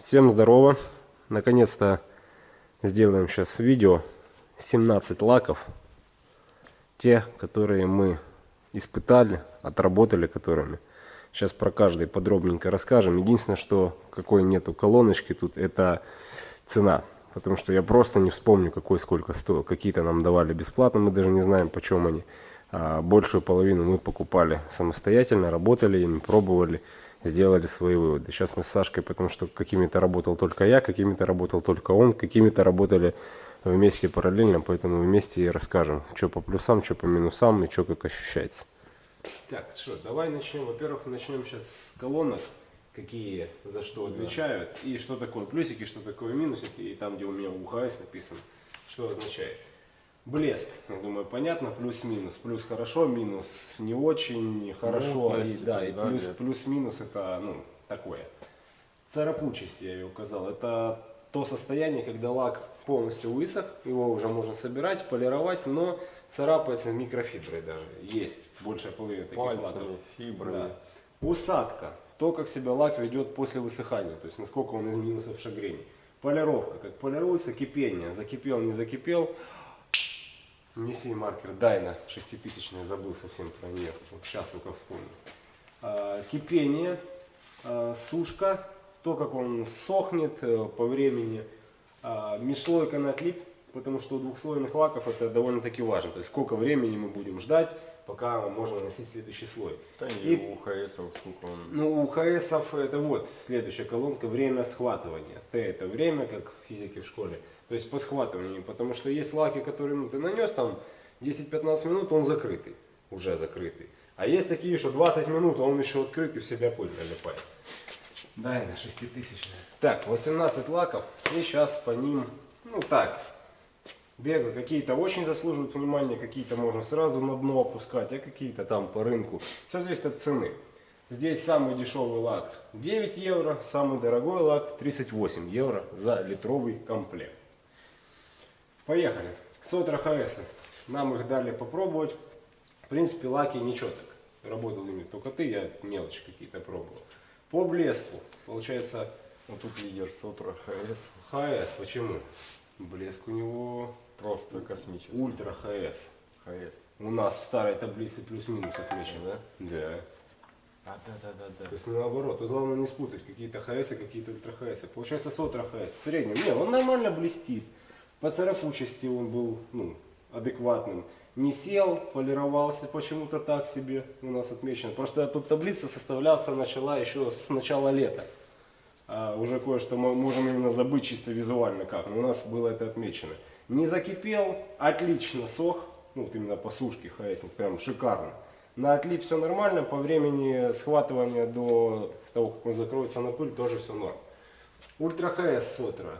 Всем здорово! Наконец-то сделаем сейчас видео 17 лаков. Те, которые мы испытали, отработали которыми. Сейчас про каждый подробненько расскажем. Единственное, что какой нету колоночки тут, это цена. Потому что я просто не вспомню, какой сколько стоил. Какие-то нам давали бесплатно, мы даже не знаем, почем они. А большую половину мы покупали самостоятельно, работали ими, пробовали сделали свои выводы. Сейчас мы с Сашкой, потому что какими-то работал только я, какими-то работал только он, какими-то работали вместе параллельно, поэтому вместе и расскажем, что по плюсам, что по минусам и что как ощущается. Так, что, давай начнем. Во-первых, начнем сейчас с колонок, какие за что отвечают, и что такое плюсики, что такое минусики, и там, где у меня УХС написано, что означает. Блеск, я думаю, понятно, плюс-минус. Плюс хорошо, минус не очень хорошо. Ну, и, да, и плюс, плюс-минус это ну, такое. Царапучесть я ее указал. Это то состояние, когда лак полностью высох, его уже можно собирать, полировать, но царапается микрофиброй даже. Есть большая половина таких Пальцами, лаков. фибрами. Да. Усадка. То, как себя лак ведет после высыхания, то есть насколько он изменился в шагрении. Полировка, как полируется, кипение. Закипел, не закипел. Неси маркер Дайна 6000 забыл совсем про нее. Вот сейчас только вспомнил. А, кипение, а, сушка, то, как он сохнет э, по времени. А, на отлип, потому что у двухслойных лаков это довольно-таки важно. То есть сколько времени мы будем ждать, пока можно наносить следующий слой. Да и, и у ХС сколько он... Ну, у ХС это вот следующая колонка, время схватывания. Т это время, как в физике в школе. То есть по схватыванию, потому что есть лаки, которые ну, ты нанес там 10-15 минут, он закрытый, уже закрытый. А есть такие, что 20 минут, а он еще открытый, в себя пыль налипает. Дай на 6000. Так, 18 лаков, и сейчас по ним, ну так, бегаю. Какие-то очень заслуживают внимания, какие-то можно сразу на дно опускать, а какие-то там по рынку. Все зависит от цены. Здесь самый дешевый лак 9 евро, самый дорогой лак 38 евро за литровый комплект. Поехали. Сотра HS. Нам их дали попробовать. В принципе, лаки ничего так. Работал ими только ты, я мелочи какие-то пробовал. По блеску. Получается... Вот тут лидер Сотра ХС. ХС. Почему? Блеск у него... Просто космический. Ультра ХС. ХС. У нас в старой таблице плюс-минус отмечен, да? Да. А, да, да, да, да. То есть наоборот, тут главное не спутать какие-то ХС и какие-то ультра ХС. Получается Сотра HS. В среднем. Не, он нормально блестит. По царапучести он был ну, адекватным. Не сел, полировался почему-то так себе у нас отмечено. Просто тут таблица составляться начала еще с начала лета. А уже кое-что мы можем именно забыть чисто визуально как. Но у нас было это отмечено. Не закипел, отлично сох. Ну вот именно по сушке ХСник, прям шикарно. На отлип все нормально, по времени схватывания до того, как он закроется на пыль, тоже все норм. Ультра ХС Сотра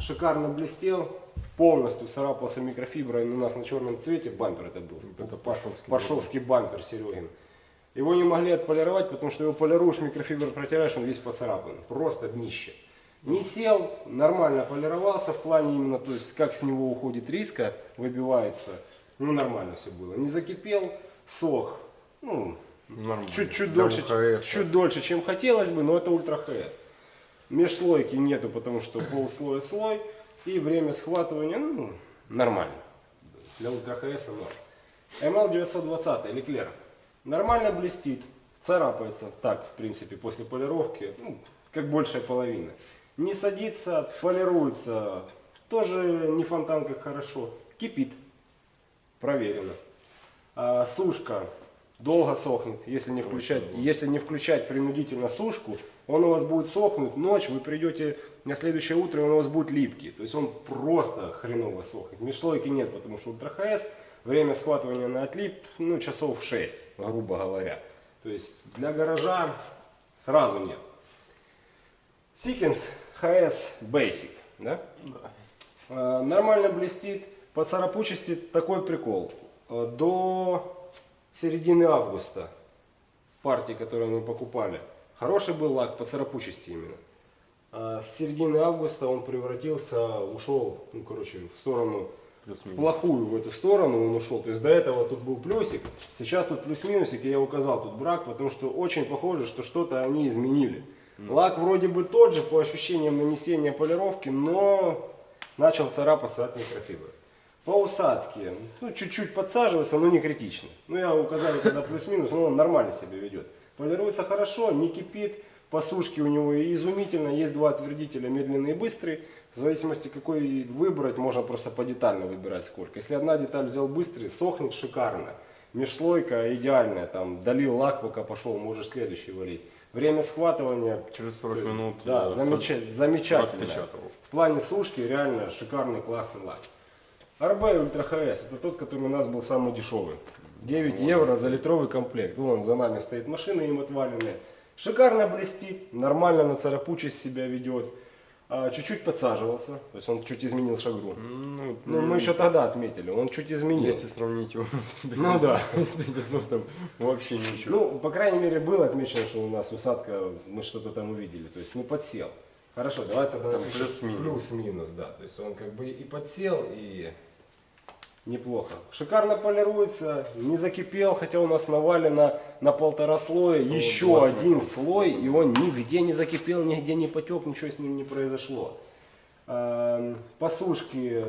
шикарно блестел, полностью царапался микрофиброй у нас на черном цвете, бампер это был. Это Паршовский. Паршовский бампер Серегин. Его не могли отполировать, потому что его полируешь, микрофибр протираешь, он весь поцарапан. Просто днище. Не сел, нормально полировался в плане именно, то есть как с него уходит риска, выбивается. Ну нормально все было. Не закипел, сох. Ну, чуть-чуть дольше, чуть дольше, чем хотелось бы, но это ультра ХС. Межслойки нету, потому что полслоя слой. И время схватывания ну, нормально. Для ультра ХС норм. ML 920 Леклер. Нормально блестит. Царапается так, в принципе, после полировки. Ну, как большая половина. Не садится, полируется. Тоже не фонтан как хорошо. Кипит. Проверено. А, сушка долго сохнет, если не включать, если не включать принудительно сушку, он у вас будет сохнуть ночь, вы придете на следующее утро, он у вас будет липкий. То есть он просто хреново сохнет. Межслойки нет, потому что ультра HS, время схватывания на отлип, ну, часов 6, грубо говоря. То есть для гаража сразу нет. Sikkens HS Basic, да? Да. А, нормально блестит, по царапучести такой прикол. А, до середины августа партии, которые мы покупали, хороший был лак по царапучести именно. А с середины августа он превратился, ушел, ну короче, в сторону плохую в эту сторону он ушел. То есть до этого тут был плюсик, сейчас тут плюс-минусик, и я указал тут брак, потому что очень похоже, что что-то они изменили. Лак вроде бы тот же по ощущениям нанесения полировки, но начал царапаться от микрофибры. По усадке, ну, чуть-чуть подсаживается, но не критично. Ну, я указали когда плюс-минус, но он нормально себя ведет. Полируется хорошо, не кипит, по сушке у него изумительно. Есть два отвердителя, медленный и быстрый. В зависимости какой выбрать, можно просто подетально выбирать сколько. Если одна деталь взял быстрый, сохнет шикарно. Межслойка идеальная, там долил лак, пока пошел, можешь следующий валить. Время схватывания Через 40 то есть, минут Да, э, с- замечательно. В плане сушки реально шикарный, классный лак. RB Ultra HS это тот, который у нас был самый дешевый. 9 евро за литровый комплект. Вон за нами стоит машина им отваленная. Шикарно блестит, нормально на царапучесть себя ведет. А, Чуть-чуть подсаживался, то есть он чуть изменил шагру. Ну, Ну, мы еще тогда отметили, он чуть изменил. если сравнить его с Ну да. с 500, вообще ничего. Ну, по крайней мере, было отмечено, что у нас усадка, мы что-то там увидели. То есть, ну, подсел. Хорошо, давай тогда плюс-минус. Плюс-минус, да. То есть он как бы и подсел, и неплохо. Шикарно полируется, не закипел, хотя у нас навалено на полтора слоя. Еще 120 один слой, и он нигде не закипел, нигде не потек, ничего с ним не произошло. Эм, По сушке,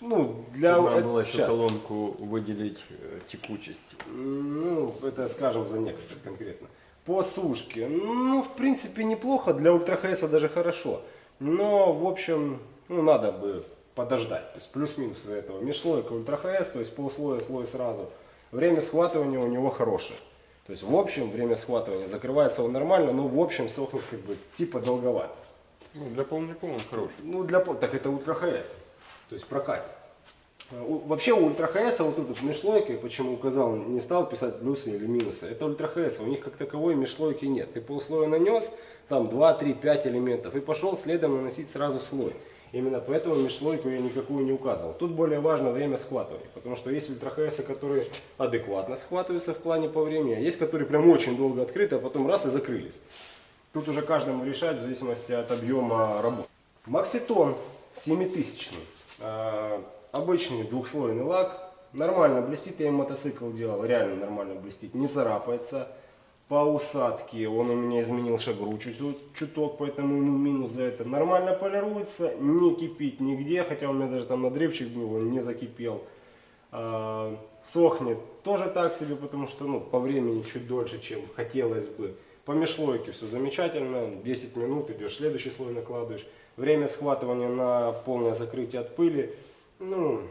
ну, для... Э, было еще щас. колонку выделить э, текучесть. Ну, это скажем за некоторые конкретно. По сушке, ну, в принципе, неплохо, для Ультра даже хорошо. Но, в общем, ну, надо бы подождать. То есть плюс-минус из этого. Межслойка Ультра HS, то есть полслоя, слой сразу. Время схватывания у него хорошее. То есть, в общем, время схватывания закрывается он нормально, но в общем сохнет как бы типа долговато. Ну, для полников он хороший. Ну, для так это Ультра HS. То есть прокатит. А, Вообще у Ультра HS вот тут вот межслойка, я почему указал, не стал писать плюсы или минусы. Это Ультра HS, у них как таковой межслойки нет. Ты полслоя нанес, там 2, 3, 5 элементов и пошел следом наносить сразу слой. Именно поэтому межслойку я никакую не указывал. Тут более важно время схватывания, потому что есть Ультра HS, которые адекватно схватываются в плане по времени, а есть которые прям очень долго открыты, а потом раз и закрылись. Тут уже каждому решать в зависимости от объема работы. Макситон 7000. Э, обычный двухслойный лак. Нормально блестит, я им мотоцикл делал, реально нормально блестит, не царапается. По усадке он у меня изменил шагру чуть, чуток, поэтому ему минус за это. Нормально полируется, не кипит нигде, хотя у меня даже там надрывчик был, он не закипел. А, сохнет тоже так себе, потому что ну, по времени чуть дольше, чем хотелось бы. По межслойке все замечательно, 10 минут идешь, следующий слой накладываешь. Время схватывания на полное закрытие от пыли, ну,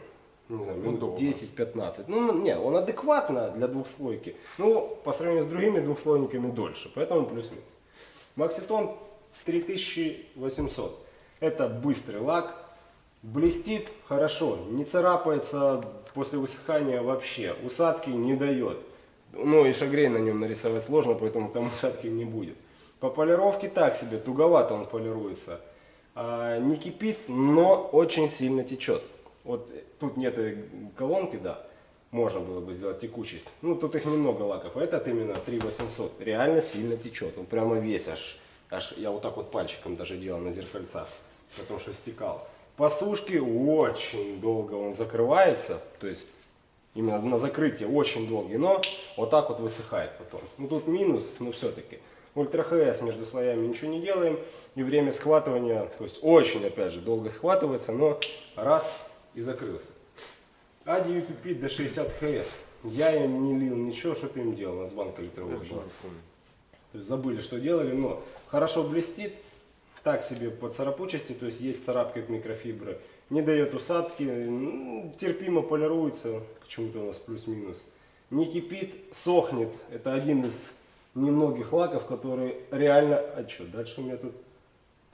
не знаю, минут Удобно. 10-15. Ну, не, он адекватно для двухслойки. Ну, по сравнению с другими двухслойниками дольше, поэтому плюс-минус. Макситон 3800. Это быстрый лак, блестит хорошо, не царапается после высыхания вообще, усадки не дает. Ну и шагрей на нем нарисовать сложно, поэтому там усадки не будет. По полировке так себе, туговато он полируется. А, не кипит, но очень сильно течет. Вот тут нет колонки, да, можно было бы сделать текучесть. Ну тут их немного лаков, а этот именно 3800, реально сильно течет. Он прямо весь аж, аж я вот так вот пальчиком даже делал на зеркальцах, потому что стекал. По сушке очень долго он закрывается, то есть именно на закрытие очень долгий, но вот так вот высыхает потом. Ну тут минус, но все-таки. Ультра ХС между слоями ничего не делаем. И время схватывания, то есть очень опять же долго схватывается, но раз и закрылся. Ади UPP до 60 ХС. Я им не лил ничего, что ты им делал, у нас банка литровая была. То есть забыли, что делали, но хорошо блестит, так себе по царапучести, то есть есть царапки от микрофибры, не дает усадки, м, терпимо полируется, почему-то у нас плюс-минус. Не кипит, сохнет, это один из немногих лаков, которые реально... А что, дальше у меня тут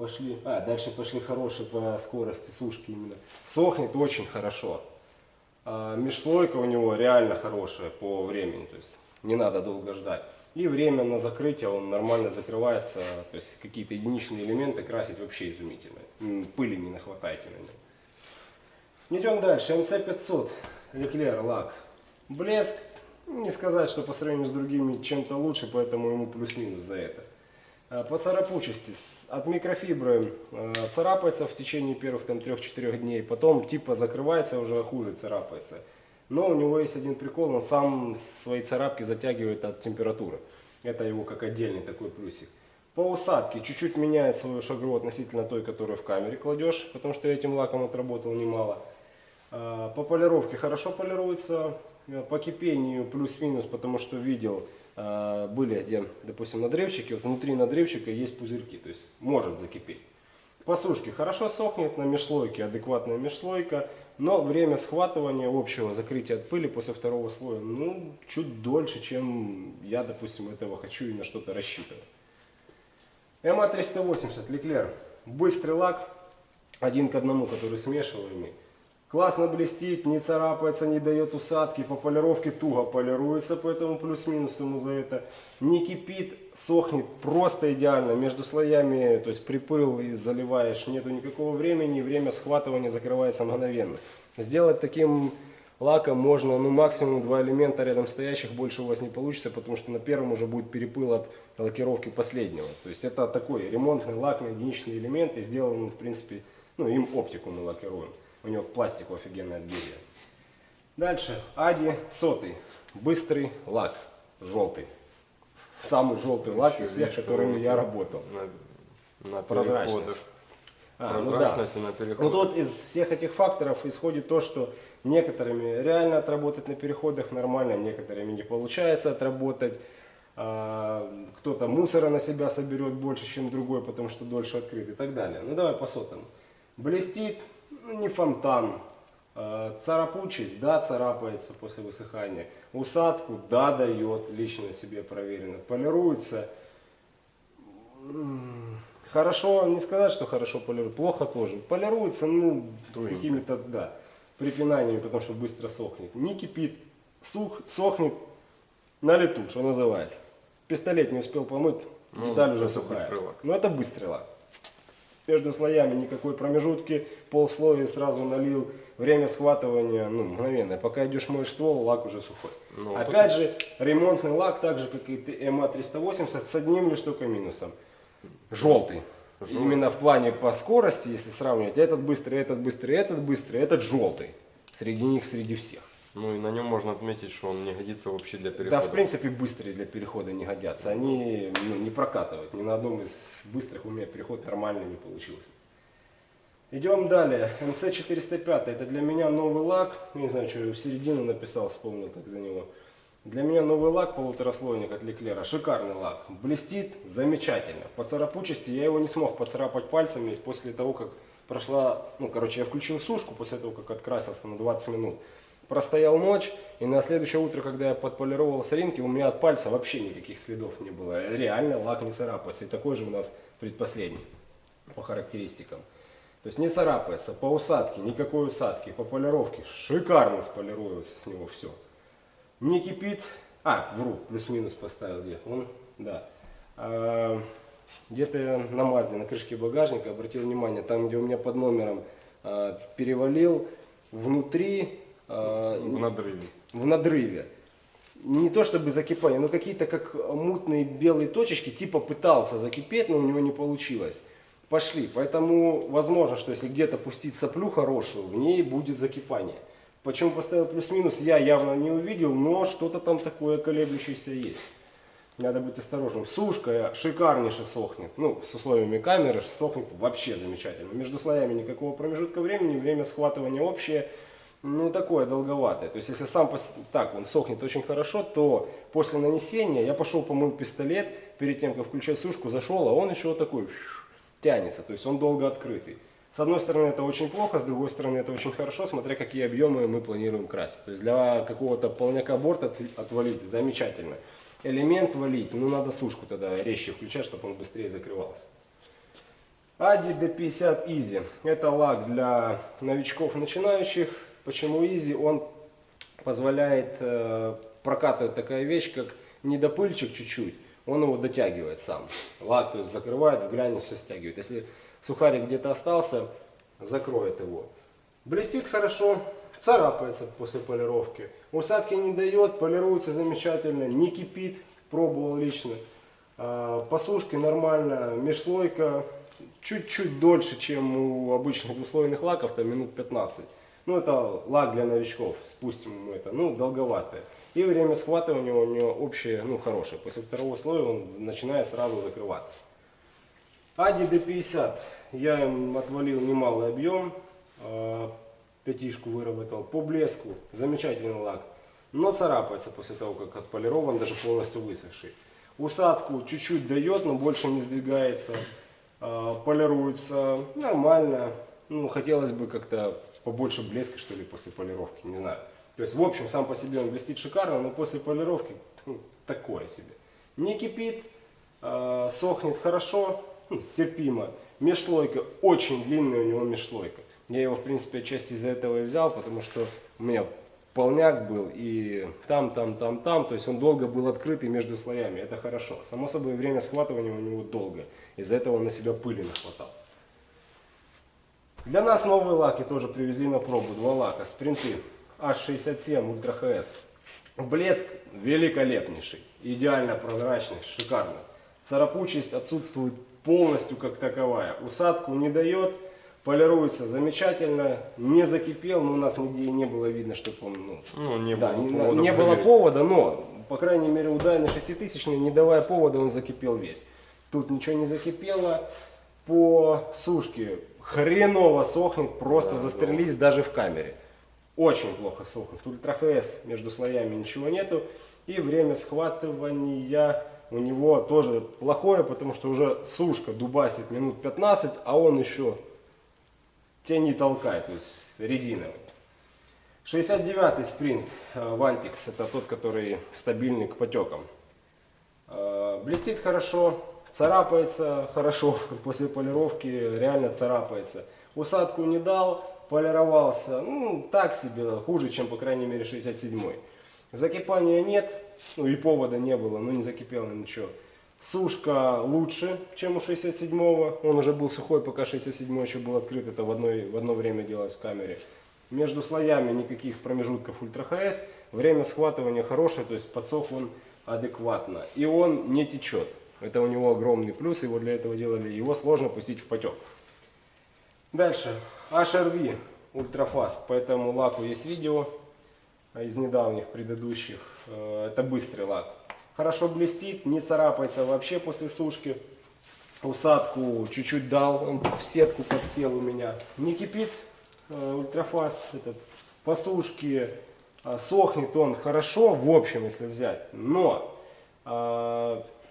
пошли... А, дальше пошли хорошие по скорости сушки именно. Сохнет очень хорошо. А межслойка у него реально хорошая по времени, то есть не надо долго ждать. И время на закрытие, он нормально закрывается, то есть какие-то единичные элементы красить вообще изумительно. Пыли не нахватайте на нем. Идем дальше. МЦ-500, Леклер, лак. Блеск, не сказать, что по сравнению с другими чем-то лучше, поэтому ему плюс-минус за это. А, По царапучести, от микрофибры э, царапается в течение первых там 3-4 дней, потом типа закрывается, уже хуже царапается. Но у него есть один прикол, он сам свои царапки затягивает от температуры. Это его как отдельный такой плюсик. По усадке чуть-чуть меняет свою шагру относительно той, которую в камере кладешь, потому что я этим лаком отработал немало. А, По полировке хорошо полируется, Э, по кипению плюс-минус, потому что видел, были где, допустим, надревчики, вот внутри надревчика есть пузырьки, то есть может закипеть. По сушке хорошо сохнет, на межслойке адекватная межслойка, но время схватывания общего закрытия от пыли после второго слоя, ну, чуть дольше, чем я, допустим, этого хочу и на что-то рассчитываю. МА-380 Леклер. Быстрый лак, один к одному, который смешиваемый. Классно блестит, не царапается, не дает усадки, по полировке туго полируется, поэтому плюс-минус ему за это. Не кипит, сохнет просто идеально, между слоями, то есть припыл и заливаешь, нету никакого времени, время схватывания закрывается мгновенно. Сделать таким лаком можно, ну максимум два элемента рядом стоящих, больше у вас не получится, потому что на первом уже будет перепыл от лакировки последнего. То есть это такой ремонтный лак на единичные элементы, сделан в принципе, ну им оптику мы лакируем. У него пластику офигенное отберие. Дальше. Ади сотый. Быстрый лак. Желтый. Самый желтый лак из всех, которыми я работал. На, на Прозрачность. А, ну да. Прозрачность на Ну переходах. тут из всех этих факторов исходит то, что некоторыми реально отработать на переходах нормально, некоторыми не получается отработать. А, Кто-то мусора на себя соберет больше, чем другой, потому что дольше открыт и так далее. Ну давай по сотому. Блестит, ну, не фонтан. А, Царапучесть, да, царапается после высыхания. Усадку, да, дает, лично себе проверено. Полируется, Хорошо, не сказать, что хорошо полируется, плохо тоже. Полируется, ну, с какими-то, да, припинаниями, потому что быстро сохнет. Не кипит, сух, сохнет на лету, что называется. Пистолет не успел помыть, Ну, деталь уже это сухая. быстрый лак. Но это быстрый лак. Между слоями никакой промежутки, полслоя сразу налил. Время схватывания, ну, мгновенное. Пока идешь моешь ствол, лак уже сухой. Ну, Опять же, ремонтный лак, так же, как и МА-380, с одним лишь только минусом. Желтый. Именно в плане по скорости, если сравнивать, этот быстрый, этот быстрый, этот быстрый, этот желтый. Среди них, среди всех. Ну и на нем можно отметить, что он не годится вообще для Да, перехода. в принципе, быстрые для перехода не годятся. Они ну, не прокатывают. Ни на одном из быстрых у меня переход нормально не получился. Идем далее. МЦ-405. Это для меня новый лак. Не знаю, что я в середину написал, вспомнил так за него. Для меня новый лак полутораслойник от Леклера. Шикарный лак. Блестит замечательно. По царапучести я его не смог поцарапать пальцами после того, как прошла... Ну, короче, я включил сушку после того, как открасился на 20 минут. Простоял ночь, и на следующее утро, когда я подполировал соринки, у меня от пальца вообще никаких следов не было. Реально лак не царапается. И такой же у нас предпоследний по характеристикам. То есть не царапается. По усадке никакой усадки. По полировке шикарно сполируется с него все. Не кипит. А, вру, плюс-минус поставил где. Он, да. А, Где-то я на Мазде, на крышке багажника обратил внимание, там, где у меня под номером а, перевалил, внутри В надрыве. в надрыве. Не то чтобы закипание, но какие-то как мутные белые точечки, типа пытался закипеть, но у него не получилось. Пошли. Поэтому возможно, что если где-то пустить соплю хорошую, в ней будет закипание. Почему поставил плюс-минус, я явно не увидел, но что-то там такое колеблющееся есть. Надо быть осторожным. Сушка шикарнейше сохнет. Ну, с условиями камеры сохнет вообще замечательно. Между слоями никакого промежутка времени, время схватывания общее, ну, такое долговатое. То есть, если сам пос- так он сохнет очень хорошо, то после нанесения я пошел помыл пистолет, перед тем, как включать сушку, зашел, а он еще вот такой тянется. То есть, он долго открытый. С одной стороны, это очень плохо, с другой стороны, это очень хорошо, смотря какие объемы мы планируем красить. То есть, для какого-то полняка борт от- отвалить замечательно. Элемент валить, ну, надо сушку тогда резче включать, чтобы он быстрее закрывался. Ади D50 Easy. Это лак для новичков начинающих. Почему Easy? Он позволяет э, прокатывать такая вещь, как недопыльчик чуть-чуть. Он его дотягивает сам. Лак, то есть закрывает, в грани все стягивает. Если сухарик где-то остался, закроет его. Блестит хорошо, царапается после полировки. Усадки не дает, полируется замечательно, не кипит, пробовал лично. А, По сушке нормально, межслойка чуть-чуть дольше, чем у обычных двуслойных лаков, там минут 15. Ну, это лак для новичков, спустим ему это, ну, долговатое. И время схватывания у него общее, ну, хорошее. После второго слоя он начинает сразу закрываться. Ади D50. Я им отвалил немалый объем. а, Пятишку выработал. По блеску. Замечательный лак. Но царапается после того, как отполирован, даже полностью высохший. Усадку чуть-чуть дает, но больше не сдвигается. А, Полируется нормально. Ну, хотелось бы как-то побольше блеска, что ли, после полировки. Не знаю. То есть, в общем, сам по себе он блестит шикарно, но после полировки ну, такое себе. Не кипит, а, сохнет хорошо, ну, терпимо. Межслойка, очень длинная у него межслойка. Я его, в принципе, отчасти из-за этого и взял, потому что у меня полняк был и там, там, там, там. То есть он долго был открытый между слоями. Это хорошо. Само собой, время схватывания у него долгое. Из-за этого он на себя пыли нахватал. Для нас новые лаки тоже привезли на пробу. Два лака. Спринты H67 Ультра HS. Блеск великолепнейший. Идеально прозрачный, шикарный. Царапучесть отсутствует полностью как таковая. Усадку не дает. Полируется замечательно. Не закипел, но у нас нигде и не было видно, чтобы он... Ну, Ну, не да, было не, повода не было повода, но, по крайней мере, у Дайна 6000, не давая повода, он закипел весь. Тут ничего не закипело. По сушке хреново сохнет, просто застрелись даже в камере. Очень плохо сохнет. Ультра ХС между слоями ничего нету. И время схватывания у него тоже плохое, потому что уже сушка дубасит минут 15, а он еще тебя не толкает, то есть резиновый. 69-й спринт э, Вантикс, это тот, который стабильный к потекам. Э, Блестит хорошо, царапается хорошо, после полировки реально царапается. Усадку не дал, полировался, ну так себе, хуже, чем по крайней мере 67-й. Закипания нет, ну и повода не было, ну не закипело ничего. Сушка лучше, чем у 67-го. Он уже был сухой, пока 67-й еще был открыт. Это в, одной, в одно время делалось в камере. Между слоями никаких промежутков ультра ХС. Время схватывания хорошее, то есть подсох он адекватно. И он не течет. Это у него огромный плюс, его для этого делали. Его сложно пустить в потек. Дальше. HRV Ультрафаст. По этому лаку есть видео из недавних предыдущих. Э, Это быстрый лак. Хорошо блестит, не царапается вообще после сушки. Усадку чуть-чуть дал, он в сетку подсел у меня. Не кипит э, ультрафаст этот. По сушке э, сохнет он хорошо, в общем, если взять. Но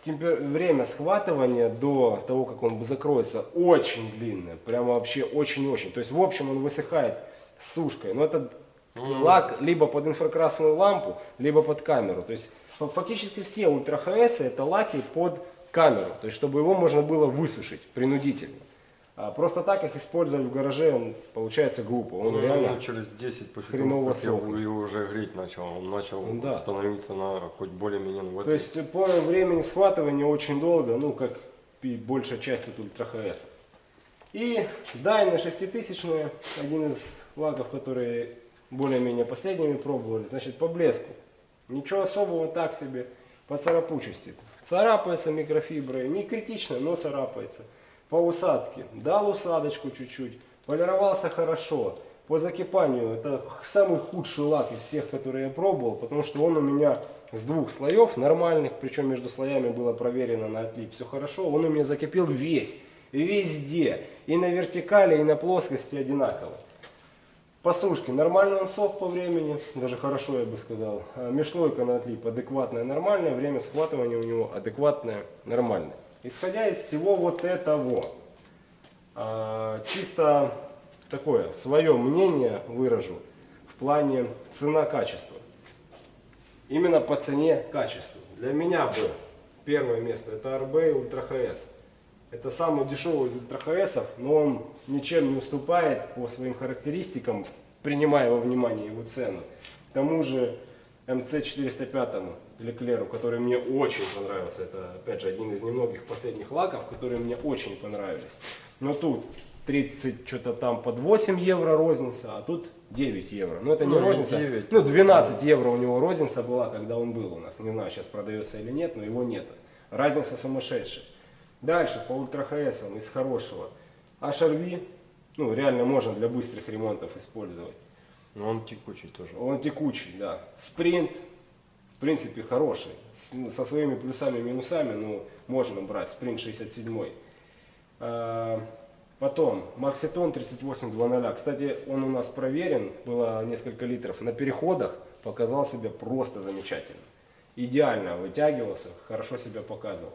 темпер- время схватывания до того, как он закроется, очень длинное. Прямо вообще очень-очень. То есть, в общем, он высыхает с сушкой. Но это лак либо под инфракрасную лампу, либо под камеру. То есть, фа- фактически все ультра ХС это лаки под камеру. То есть, чтобы его можно было высушить принудительно. А просто так их использовать в гараже, он, получается глупо. Он Ну, реально... через 10 после хреново того, его уже греть начал, он начал Да. становиться на хоть более-менее То этой- есть по времени схватывания очень долго, ну как и большая часть от ультра ХС. И Дайна 6000, один из лаков, которые более-менее последними пробовали, значит по блеску. Ничего особого, так себе, по царапучести. Царапается микрофиброй, не критично, но царапается. По усадке, дал усадочку чуть-чуть, полировался хорошо. По закипанию, это самый худший лак из всех, которые я пробовал, потому что он у меня с двух слоев нормальных, причем между слоями было проверено на отлип, все хорошо, он у меня закипел весь, везде, и на вертикали, и на плоскости одинаково. По сушке нормально он сох по времени, даже хорошо я бы сказал. А Межслойка на отлип адекватная, нормальная, время схватывания у него адекватное, нормальное. Исходя из всего вот этого, а, чисто такое свое мнение выражу в плане цена-качество. Именно по цене качеству. Для меня бы первое место это RB Ультра HS. Это самый дешевый из Ультра HS ов, но он ничем не уступает по своим характеристикам, принимая во внимание его цену. К тому же МЦ-405 Леклеру, который мне очень понравился. Это, опять же, один из немногих последних лаков, которые мне очень понравились. Но тут 30 что-то там под 8 евро розница, а тут 9 евро. Но это не Ну, розница. 9. Ну, 12 евро у него розница была, когда он был у нас. Не знаю, сейчас продается или нет, но его нет. Разница сумасшедшая. Дальше по ультра ХС из хорошего. HRV, ну, реально можно для быстрых ремонтов использовать. Но он текучий тоже. Он текучий, да. Спринт, в принципе, хороший. С- ну, со своими плюсами и минусами, ну, можно брать. Спринт 67. А, Потом Макситон 3800. Кстати, он у нас проверен, было несколько литров. На переходах показал себя просто замечательно. Идеально вытягивался, хорошо себя показывал.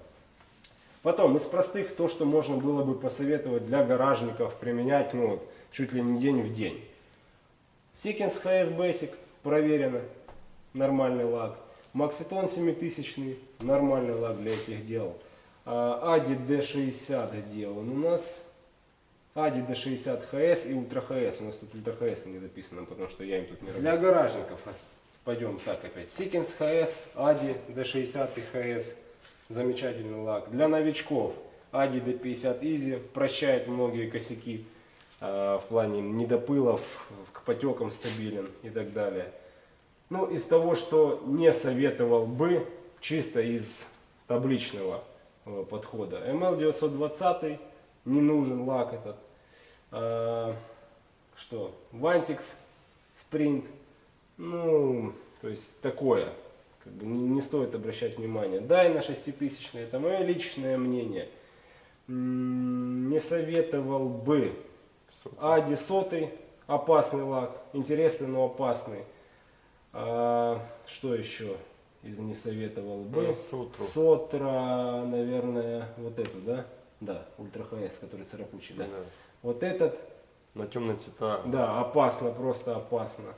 Потом из простых то, что можно было бы посоветовать для гаражников применять ну, вот, чуть ли не день в день. Sikkens HS Basic проверено, нормальный лак. Макситон 7000, нормальный лак для этих дел. А, Ади D60 где он у нас? Ади D60 HS и Ультра HS. У нас тут Ультра HS не записано, потому что я им тут не работаю. Для гаражников. Пойдем так опять. Seekins HS, Ади D60 и HS. Замечательный лак. Для новичков Ади D50 Easy прощает многие косяки в плане недопылов, к потекам стабилен и так далее. Ну, из того, что не советовал бы, чисто из табличного э, подхода. ML920 не нужен лак этот. А, что? Vantix Sprint. Ну, то есть такое. Как бы не, не стоит обращать внимание. Дай на 6000 это мое личное мнение. Не советовал бы. Ади сотый, опасный лак. Интересный, но опасный. А, что еще из не советовал бы? Ну, Сотру. Сотра, наверное, вот эту, да? Да, Ультра ХС, который царапучий, да. Да. Вот этот, На темные цвета. да, опасно, просто опасно.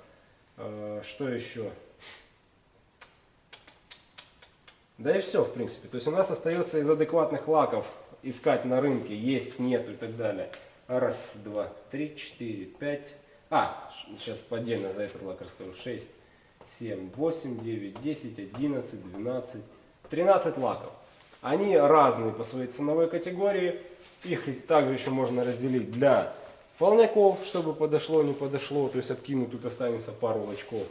А, Что еще? Да и все, в принципе. То есть у нас остается из адекватных лаков искать на рынке, есть, нету и так далее. Раз, два, три, четыре, пять. А, сейчас отдельно за этот лак расскажу. Шесть, семь, восемь, девять, десять, одиннадцать, двенадцать, тринадцать лаков. Они разные по своей ценовой категории. Их также еще можно разделить для полняков, чтобы подошло, не подошло. То есть откинуть тут останется пару лачков.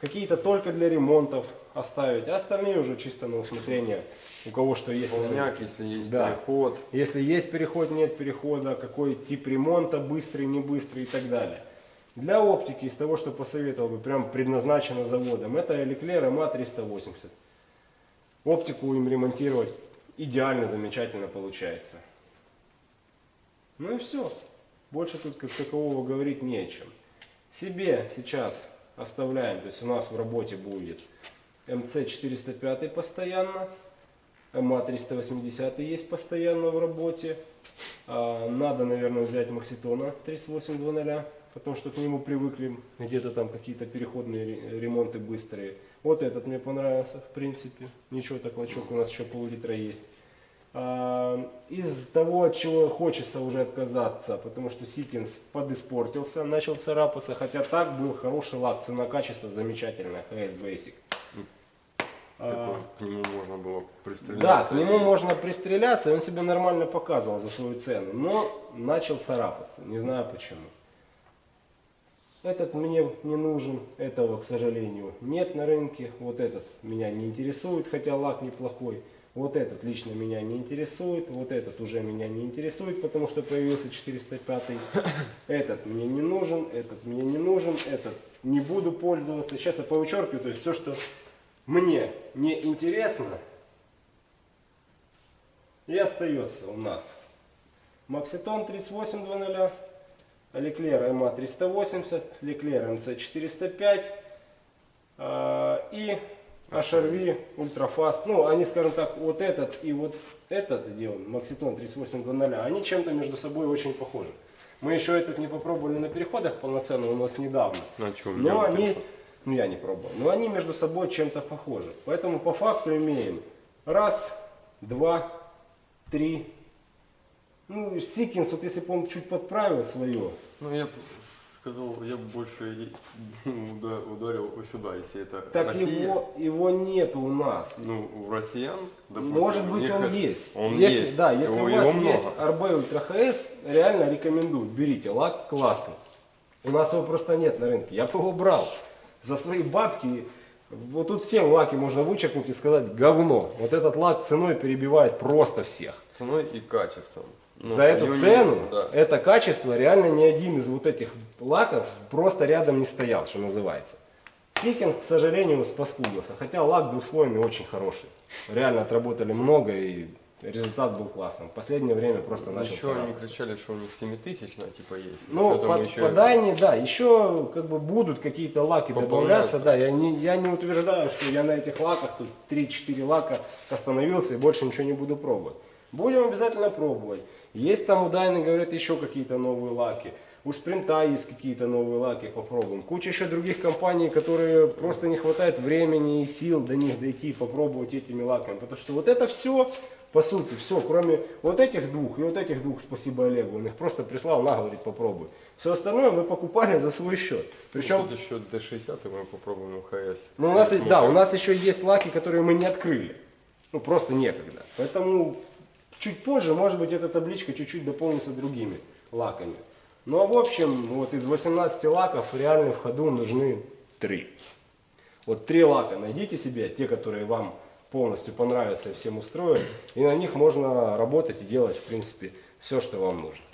Какие-то только для ремонтов оставить, а остальные уже чисто на усмотрение. У кого что есть. Полняк, если есть Да. переход. Если есть переход, нет перехода, какой тип ремонта, быстрый, не быстрый и так далее. Для оптики, из того, что посоветовал бы, прям предназначено заводом, это Leclerc MA380. Оптику им ремонтировать идеально, замечательно получается. Ну и все. Больше тут как такового говорить не о чем. Себе сейчас оставляем, то есть у нас в работе будет МЦ-405 постоянно, МА-380 есть постоянно в работе. А, Надо, наверное, взять Макситона 3800, потому что к нему привыкли где-то там какие-то переходные ре- ремонты быстрые. Вот этот мне понравился, в принципе. Ничего, так лачок у нас еще пол-литра есть. А, Из того, от чего хочется уже отказаться, потому что Сикинс подиспортился, начал царапаться, хотя так был хороший лак, цена-качество замечательная, HS Basic. Такой, к нему можно было Да, пристреляться. к нему можно пристреляться, и он себя нормально показывал за свою цену, но начал царапаться, не знаю почему. Этот мне не нужен, этого, к сожалению, нет на рынке. Вот этот меня не интересует, хотя лак неплохой. Вот этот лично меня не интересует, вот этот уже меня не интересует, потому что появился 405. Этот мне не нужен, этот мне не нужен, этот не буду пользоваться. Сейчас я повычеркиваю, то есть все, что мне не интересно, и остается у нас Макситон 3800, Leclerc MA 380, Leclerc MC 405 а, и HRV Ultrafast. Ну, они, скажем так, вот этот и вот этот, где он, Макситон 3800, они чем-то между собой очень похожи. Мы еще этот не попробовали на переходах полноценно у нас недавно. На чем? Но они, ну я не пробовал, но они между собой чем-то похожи. Поэтому по факту имеем раз, два, три. Ну, Сикинс, вот если бы он чуть подправил свое, Ну, я сказал, я бы больше ударил сюда, если это так Россия. его, его нету у нас. Ну, у россиян, допустим, Может быть них он есть. Он если, есть. Да, если его, у вас есть много. RB Ultra HS, реально рекомендую. Берите, лак классный. У нас его просто нет на рынке. Я бы его брал. За свои бабки. Вот тут всем лаки можно вычеркнуть и сказать говно. Вот этот лак ценой перебивает просто всех. Ценой и качеством. Ну, За эту цену, да. это качество, реально ни один из вот этих лаков просто рядом не стоял, что называется. Sikkens, к сожалению, спаскудился. Хотя лак двухслойный очень хороший. Реально отработали много и результат был классным. В последнее время просто начал Еще они кричали, что у них 7000 типа есть. Ну, по, еще по это- Дайне, да, еще как бы будут какие-то лаки добавляться, да, я не, я не утверждаю, что я на этих лаках, тут 3-4 лака остановился и больше ничего не буду пробовать. Будем обязательно пробовать. Есть там у Дайны, говорят, еще какие-то новые лаки. У Спринта есть какие-то новые лаки, попробуем. Куча еще других компаний, которые просто не хватает времени и сил до них дойти, попробовать этими лаками. Потому что вот это все, по сути, все, кроме вот этих двух и вот этих двух, спасибо Олегу, он их просто прислал, на, говорит, попробуй. Все остальное мы покупали за свой счет. Причем, Тут еще D60 и мы попробуем HS. ну, у нас, да, у нас еще есть лаки, которые мы не открыли. Ну, просто некогда. Поэтому чуть позже, может быть, эта табличка чуть-чуть дополнится другими лаками. Ну, а в общем, вот из 18 лаков реально в ходу нужны 3. Вот три лака найдите себе, те, которые вам полностью понравятся и всем устроят. И на них можно работать и делать, в принципе, все, что вам нужно.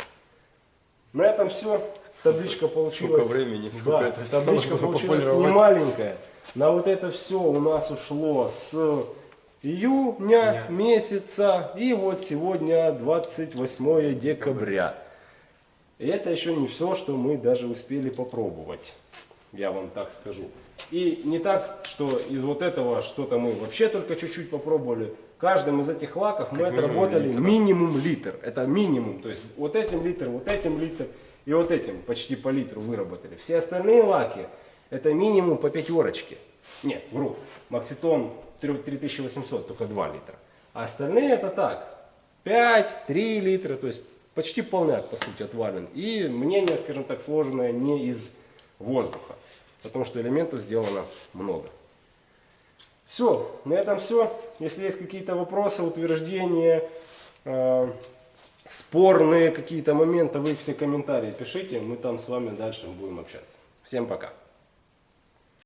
На этом все. Табличка получилась. Сколько времени, сколько Да, это табличка получилась не маленькая. На вот это все у нас ушло с июня месяца и вот сегодня 28 декабря. И это еще не все, что мы даже успели попробовать, я вам так скажу. И не так, что из вот этого что-то мы вообще только чуть-чуть попробовали. Каждым из этих лаков мы минимум отработали литр. минимум литр. Это минимум. То есть вот этим литр, вот этим литр и вот этим почти по литру выработали. Все остальные лаки это минимум по пятерочке. Нет, вру. Макситон 3- 3800, только 2 литра. А остальные это так. 5, 3 литра, то есть почти полняк, по сути, отвален. И мнение, скажем так, сложенное не из воздуха, потому что элементов сделано много. Все, на этом все. Если есть какие-то вопросы, утверждения, э, спорные какие-то моменты, вы все комментарии пишите, мы там с вами дальше будем общаться. Всем пока.